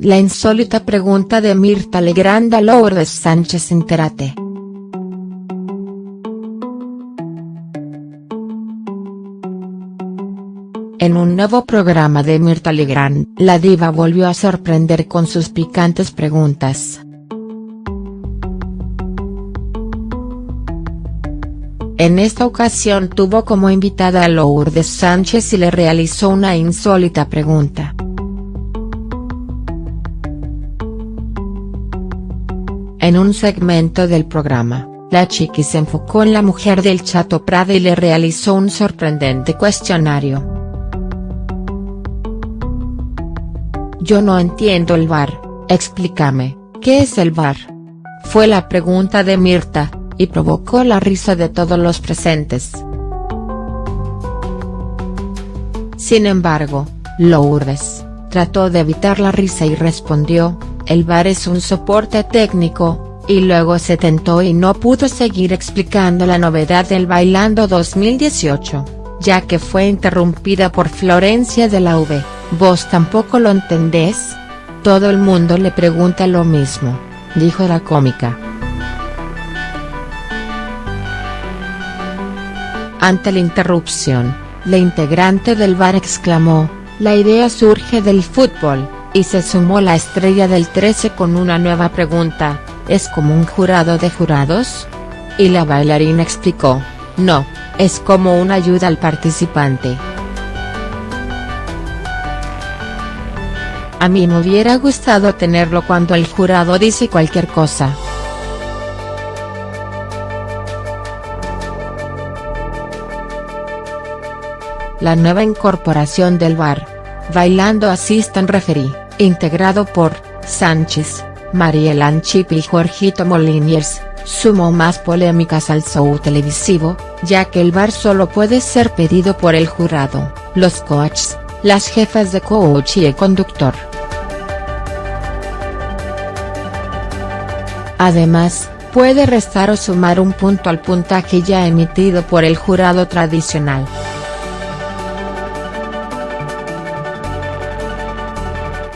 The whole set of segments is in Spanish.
La insólita pregunta de Mirta Legrand a Lourdes Sánchez Interate. En un nuevo programa de Mirta Legrand, la diva volvió a sorprender con sus picantes preguntas. En esta ocasión tuvo como invitada a Lourdes Sánchez y le realizó una insólita pregunta. En un segmento del programa, la chiqui se enfocó en la mujer del Chato Prada y le realizó un sorprendente cuestionario. Yo no entiendo el bar, explícame, ¿qué es el bar? Fue la pregunta de Mirta, y provocó la risa de todos los presentes. Sin embargo, Lourdes, trató de evitar la risa y respondió, el bar es un soporte técnico, y luego se tentó y no pudo seguir explicando la novedad del Bailando 2018, ya que fue interrumpida por Florencia de la V, ¿vos tampoco lo entendés? Todo el mundo le pregunta lo mismo, dijo la cómica. Ante la interrupción, la integrante del bar exclamó, la idea surge del fútbol y se sumó la estrella del 13 con una nueva pregunta, ¿es como un jurado de jurados? Y la bailarina explicó, no, es como una ayuda al participante. A mí me hubiera gustado tenerlo cuando el jurado dice cualquier cosa. La nueva incorporación del bar, Bailando Assistant Referee integrado por, Sánchez, Mariel Chip y Jorgito Moliniers, sumó más polémicas al show televisivo, ya que el bar solo puede ser pedido por el jurado, los coaches, las jefas de coach y el conductor. Además, puede restar o sumar un punto al puntaje ya emitido por el jurado tradicional.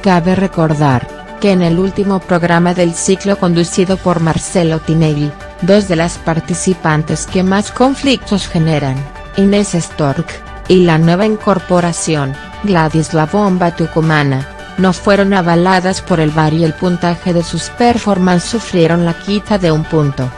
Cabe recordar, que en el último programa del ciclo conducido por Marcelo Tinelli, dos de las participantes que más conflictos generan, Inés Stork, y la nueva incorporación, Gladys La Bomba Tucumana, no fueron avaladas por el VAR y el puntaje de sus performances sufrieron la quita de un punto.